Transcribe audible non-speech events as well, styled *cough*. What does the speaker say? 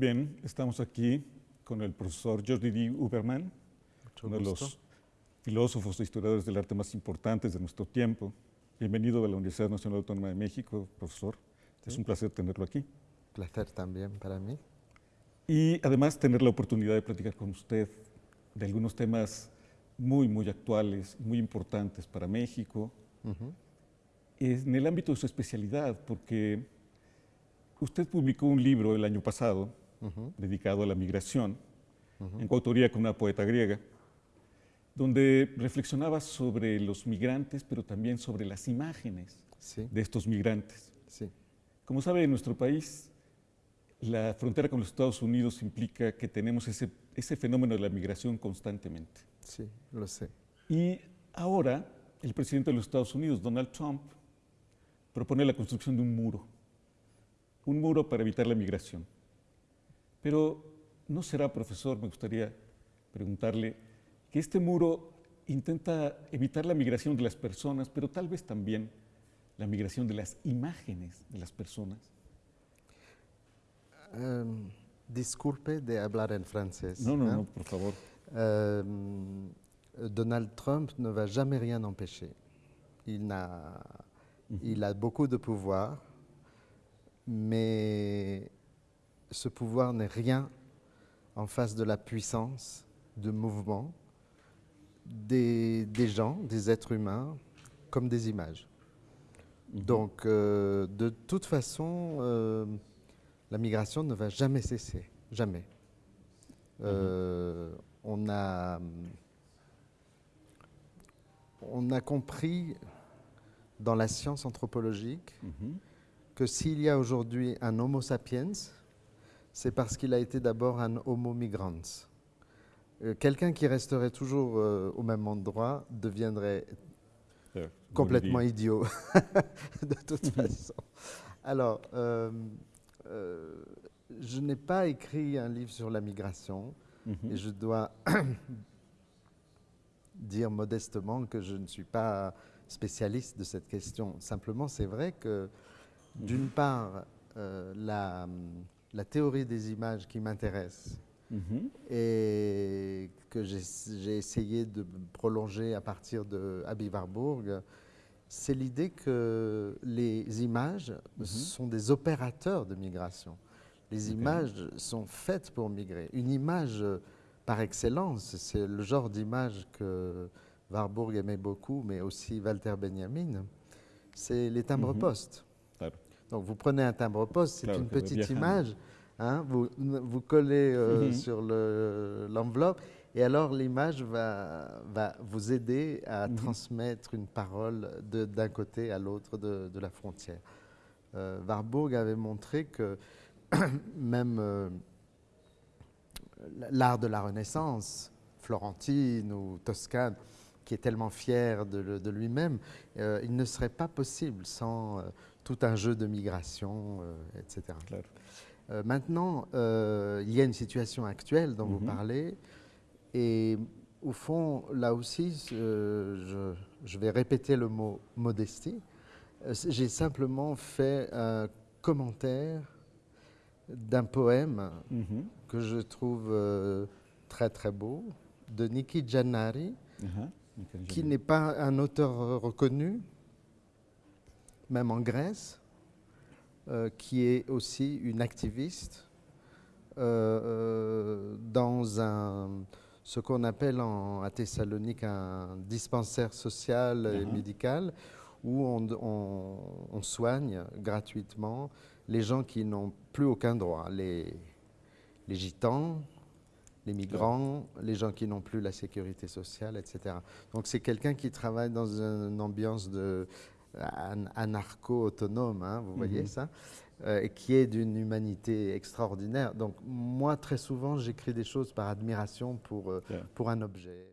bien, estamos aquí con el profesor Jordi D. Uberman, Mucho uno de los filósofos e historiadores del arte más importantes de nuestro tiempo. Bienvenido a la Universidad Nacional Autónoma de México, profesor. Es un placer tenerlo aquí. Placer también para mí. Y además tener la oportunidad de platicar con usted de algunos temas muy, muy actuales, muy importantes para México, en el ámbito de su especialidad, porque usted publicó un libro el año pasado Dedicado a la migración, en coautoría con una poeta griega, donde reflexionaba sobre los migrantes, pero también sobre las imágenes Sí, de estos migrantes. sí. Como sabe, en nuestro país, la frontera con los Estados Unidos implica que tenemos ese, ese fenómeno de la migración constantemente. Sí, lo sé. Y ahora, el presidente de los Estados Unidos, Donald Trump, propone la construcción de un muro, un muro para evitar la migración. Pero ¿no será, profesor, me gustaría preguntarle, que este muro intenta evitar la migración de las personas, pero tal vez también la migración de las imágenes de las personas? Euh, disculpe de hablar en francés. No, no, hein. no, por favor. Euh, Donald Trump ne va jamais rien empêcher. Il, n'a- il a beaucoup de pouvoir, mais ce pouvoir n'est rien en face de la puissance de mouvement des, des gens, des êtres humains, comme des images. Donc, euh, de toute façon, euh, la migration ne va jamais cesser, jamais. Euh, on, a, on a compris dans la science anthropologique Ujú. que s'il y a aujourd'hui un Homo sapiens, c'est parce qu'il a été d'abord un Homo migrans. Euh, Quelqu'un qui resterait toujours euh, au même endroit deviendrait Ya, complètement idiot, *laughs* de toute *laughs* façon. Alors, euh, euh, je n'ai pas écrit un livre sur la migration Ujú. et je dois *coughs* dire modestement que je ne suis pas spécialiste de cette question. Simplement, c'est vrai que, d'une part, euh, la, la théorie des images qui m'intéresse Ujú. et que j'ai essayé de prolonger à partir de Abby Warburg, c'est l'idée que les images sont des opérateurs de migration. Les images sont faites pour migrer. Une image, euh, par excellence, c'est le genre d'image que Warburg aimait beaucoup, mais aussi Walter Benjamin, c'est les timbres-postes. Claro. Donc vous prenez un timbre-poste, c'est une petite image, hein, vous, vous collez euh, Mhm. sur le- l'enveloppe et alors l'image va, va vous aider à Mhm. transmettre une parole d'un côté à l'autre de, de la frontière. Euh, Warburg avait montré que *clears throat* même euh, l'art de la Renaissance, florentine ou toscane, qui est tellement fier de, lui-même, euh, il ne serait pas possible sans euh, tout un jeu de migration, euh, etc. Maintenant, il y a une situation actuelle dont vous Mhm. parlez, et au fond, là aussi, je, je vais répéter le mot modestie. J'ai simplement fait un commentaire d'un poème Ujú. que je trouve très très beau, de Niki Giannari, Ajá. Me quedé qui n'est pas un auteur reconnu, même en Grèce, euh, qui est aussi une activiste euh, euh, dans un, ce qu'on appelle en- à Thessalonique un dispensaire social et Mhm. médical, où on, on- on soigne gratuitement les gens qui n'ont plus aucun droit, les, les gitans, les migrants, les gens qui n'ont plus la sécurité sociale, etc. Donc c'est quelqu'un qui travaille dans une ambiance de an- anarcho-autonome, hein, vous voyez Mhm. ça, euh, et qui est d'une humanité extraordinaire. Donc moi, très souvent, j'écris des choses par admiration pour, euh, pour un objet.